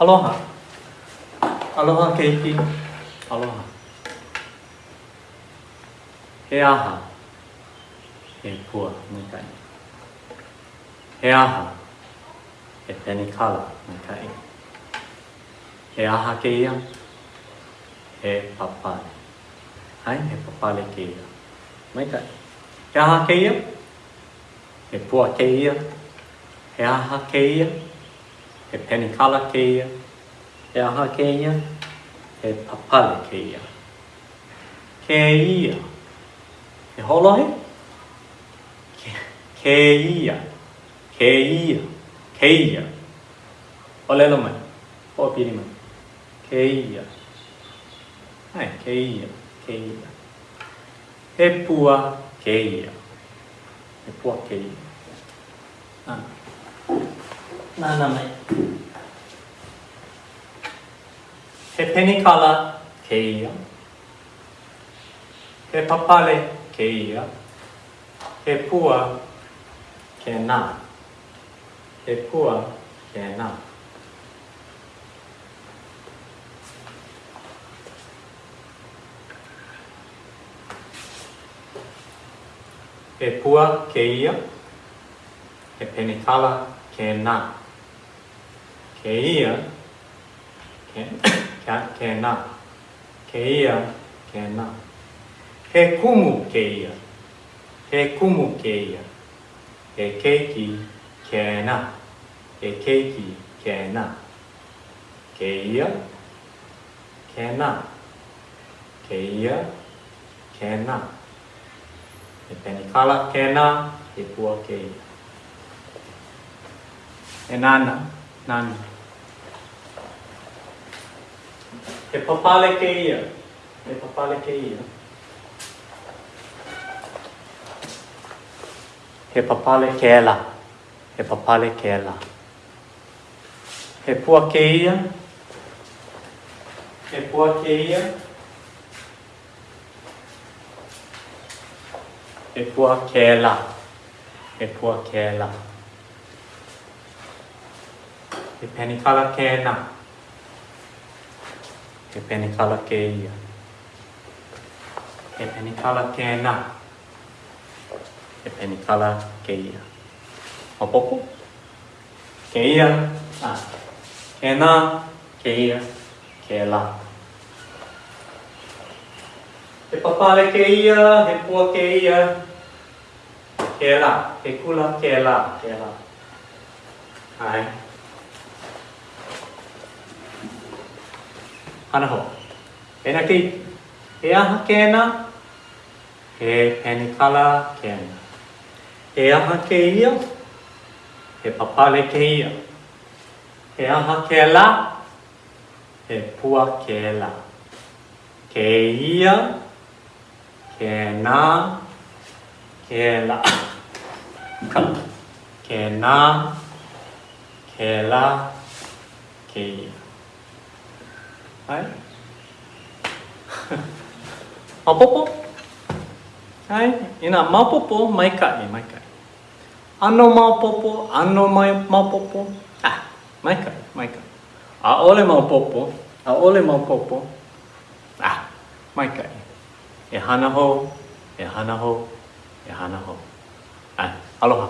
Aloha. Aloha keiki. Aloha. He aha. He pua mai kai. He aha. He peni kala mai kai. He aha ke ia. He papale. Hai, he papale ke ia. Mai kai. He aha ke. He pua ke ia. He aha ke. He peni kala ke ia. He aha ke ia. He papale ke ia. Ke ia. He holohe. Ke, ke ia. Ke ia. Ke ia. O lelo mai. O piri mai. Ke ia. Ai, ke ia. Ke ia. He pua ke ia. He pua ke ia. Ah. Nana mai. He penikala ke ia. He papale ke ia. He pua ke nā. He pua ke nā. He pua ke ia. He penikala ke nā. Kaya can, can, cannot. Kaya cannot. Hekumu kaya. Hekumu kaya. Hekeki cannot. Hekeki cannot. Kaya cannot. Kaya cannot. Penikala cannot. Hekua kaya. Enana. Nana. Nana. He papale ke ia. He papale ke ia. He papale ke la. He papale ke la. He pua e penicala que ia. E penicala que na. E penicala que ia. O poco? Que ia, na. Ah, que na, que ia, que lá. E papale que ia, e pua que ia, que lá. E cula que lá, que lá. Ai. Hana ho. Ena ki. He aha kena. He penikala kena. He aha ke ia. He papale ke ia. He aha ke la. He pua ke la. Ke ia. Ke na. Ke la. Kala. Ke na. Ke la. Ke ia. Hai. Mapopo. Hai. Ina mapopo mai kai. Ano mapopo, ano mai mapopo. Ah, mai kai, mai kai. A ole mapopo, a ole mapopo. Ah, mai kai. E hana ho, e hana ho, e hana ho. Ai, aloha.